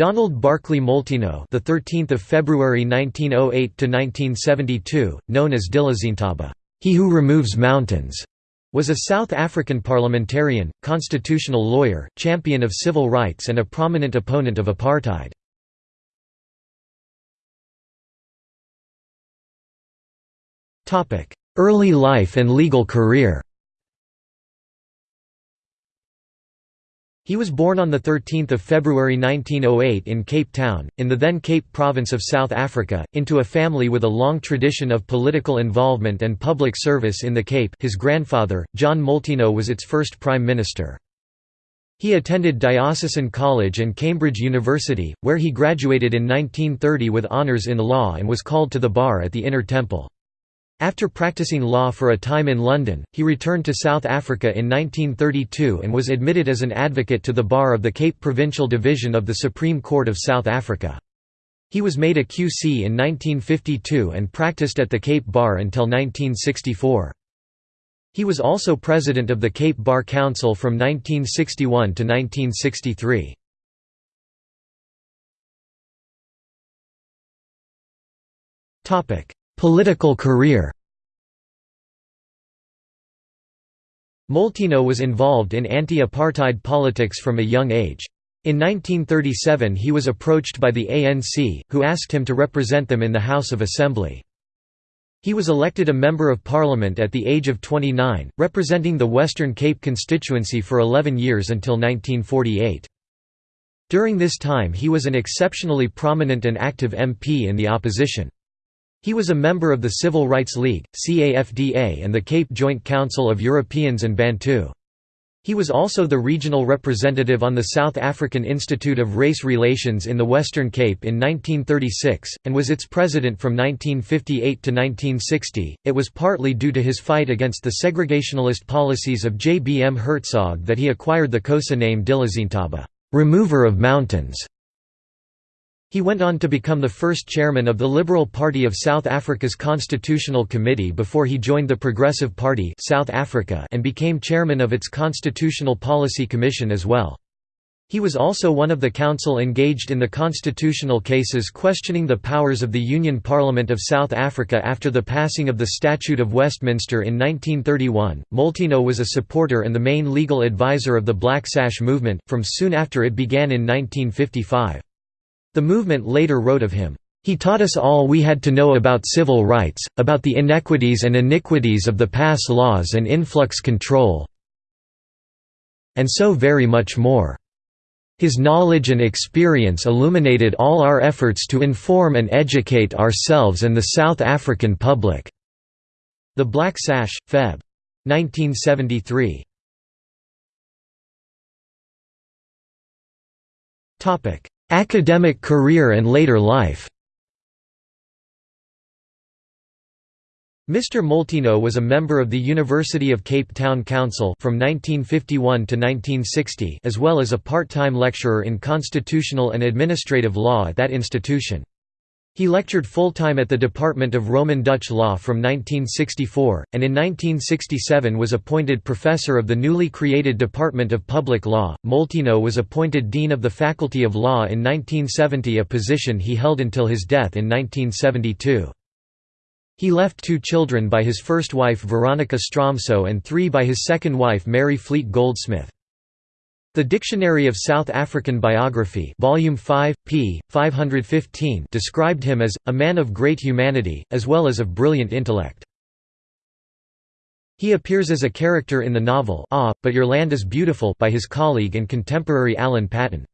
Donald Barclay Molteno, the 13th of February 1908 to 1972, known as Dilizintaba, he who removes mountains, was a South African parliamentarian, constitutional lawyer, champion of civil rights and a prominent opponent of apartheid. Early life and legal career He was born on 13 February 1908 in Cape Town, in the then Cape Province of South Africa, into a family with a long tradition of political involvement and public service in the Cape his grandfather, John Molteno was its first Prime Minister. He attended Diocesan College and Cambridge University, where he graduated in 1930 with honours in law and was called to the bar at the Inner Temple. After practicing law for a time in London, he returned to South Africa in 1932 and was admitted as an advocate to the bar of the Cape Provincial Division of the Supreme Court of South Africa. He was made a QC in 1952 and practiced at the Cape Bar until 1964. He was also president of the Cape Bar Council from 1961 to 1963. Topic: Political career Molteno was involved in anti-apartheid politics from a young age. In 1937 he was approached by the ANC, who asked him to represent them in the House of Assembly. He was elected a Member of Parliament at the age of 29, representing the Western Cape constituency for 11 years until 1948. During this time he was an exceptionally prominent and active MP in the opposition. He was a member of the Civil Rights League, CAFDA and the Cape Joint Council of Europeans and Bantu. He was also the regional representative on the South African Institute of Race Relations in the Western Cape in 1936, and was its president from 1958 to 1960. It was partly due to his fight against the segregationalist policies of J. B. M. Hertzog that he acquired the Xhosa name Dilizintaba, remover of mountains. He went on to become the first chairman of the Liberal Party of South Africa's Constitutional Committee before he joined the Progressive Party South Africa and became chairman of its Constitutional Policy Commission as well. He was also one of the counsel engaged in the constitutional cases questioning the powers of the Union Parliament of South Africa after the passing of the Statute of Westminster in 1931. Molteno was a supporter and the main legal advisor of the Black Sash movement, from soon after it began in 1955. The movement later wrote of him, "...he taught us all we had to know about civil rights, about the inequities and iniquities of the pass laws and influx control and so very much more." His knowledge and experience illuminated all our efforts to inform and educate ourselves and the South African public." The Black Sash, Feb. 1973. Academic career and later life Mr. Molteno was a member of the University of Cape Town Council from 1951 to 1960 as well as a part-time lecturer in constitutional and administrative law at that institution. He lectured full-time at the Department of Roman Dutch Law from 1964, and in 1967 was appointed professor of the newly created Department of Public Law. Molteno was appointed Dean of the Faculty of Law in 1970 a position he held until his death in 1972. He left two children by his first wife Veronica Stromso and three by his second wife Mary Fleet Goldsmith. The Dictionary of South African Biography Volume 5, p. 515 described him as, a man of great humanity, as well as of brilliant intellect. He appears as a character in the novel Ah, But Your Land is Beautiful by his colleague and contemporary Alan Paton.